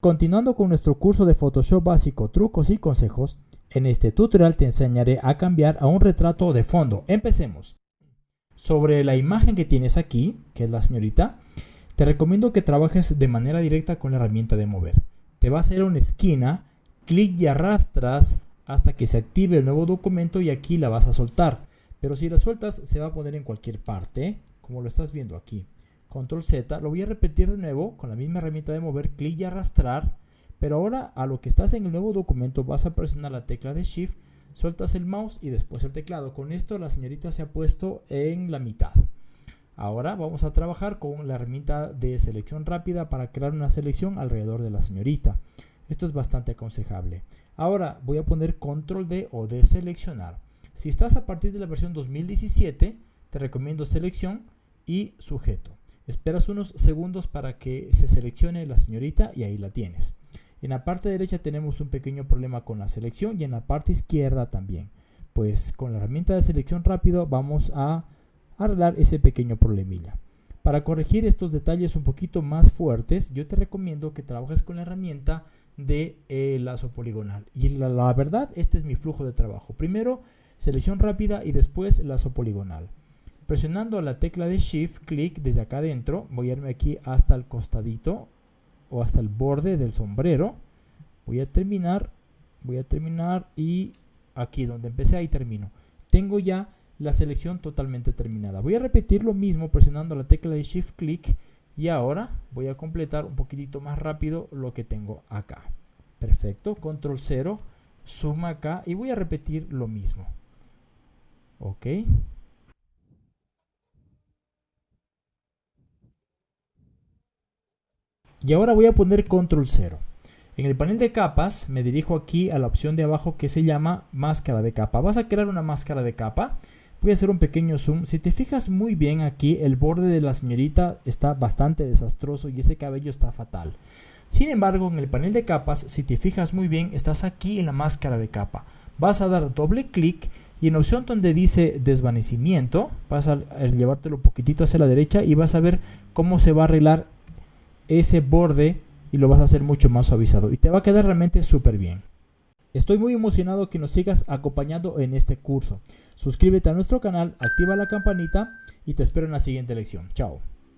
Continuando con nuestro curso de Photoshop básico, trucos y consejos, en este tutorial te enseñaré a cambiar a un retrato de fondo. Empecemos. Sobre la imagen que tienes aquí, que es la señorita, te recomiendo que trabajes de manera directa con la herramienta de mover. Te va a hacer una esquina, clic y arrastras hasta que se active el nuevo documento y aquí la vas a soltar. Pero si la sueltas se va a poner en cualquier parte, como lo estás viendo aquí. Control Z, lo voy a repetir de nuevo con la misma herramienta de mover, clic y arrastrar, pero ahora a lo que estás en el nuevo documento vas a presionar la tecla de Shift, sueltas el mouse y después el teclado. Con esto la señorita se ha puesto en la mitad. Ahora vamos a trabajar con la herramienta de selección rápida para crear una selección alrededor de la señorita. Esto es bastante aconsejable. Ahora voy a poner control D o deseleccionar. Si estás a partir de la versión 2017, te recomiendo selección y sujeto. Esperas unos segundos para que se seleccione la señorita y ahí la tienes. En la parte derecha tenemos un pequeño problema con la selección y en la parte izquierda también. Pues con la herramienta de selección rápido vamos a arreglar ese pequeño problemilla. Para corregir estos detalles un poquito más fuertes, yo te recomiendo que trabajes con la herramienta de eh, lazo poligonal. Y la, la verdad, este es mi flujo de trabajo. Primero, selección rápida y después lazo poligonal. Presionando la tecla de Shift, clic desde acá adentro, voy a irme aquí hasta el costadito o hasta el borde del sombrero. Voy a terminar, voy a terminar y aquí donde empecé ahí termino. Tengo ya la selección totalmente terminada. Voy a repetir lo mismo presionando la tecla de Shift, clic y ahora voy a completar un poquitito más rápido lo que tengo acá. Perfecto, control 0, suma acá y voy a repetir lo mismo. Ok. Y ahora voy a poner control 0. En el panel de capas me dirijo aquí a la opción de abajo que se llama máscara de capa. Vas a crear una máscara de capa. Voy a hacer un pequeño zoom. Si te fijas muy bien aquí, el borde de la señorita está bastante desastroso y ese cabello está fatal. Sin embargo, en el panel de capas, si te fijas muy bien, estás aquí en la máscara de capa. Vas a dar doble clic y en la opción donde dice desvanecimiento, vas a llevártelo un poquitito hacia la derecha y vas a ver cómo se va a arreglar ese borde y lo vas a hacer mucho más suavizado y te va a quedar realmente súper bien. Estoy muy emocionado que nos sigas acompañando en este curso. Suscríbete a nuestro canal, activa la campanita y te espero en la siguiente lección. Chao.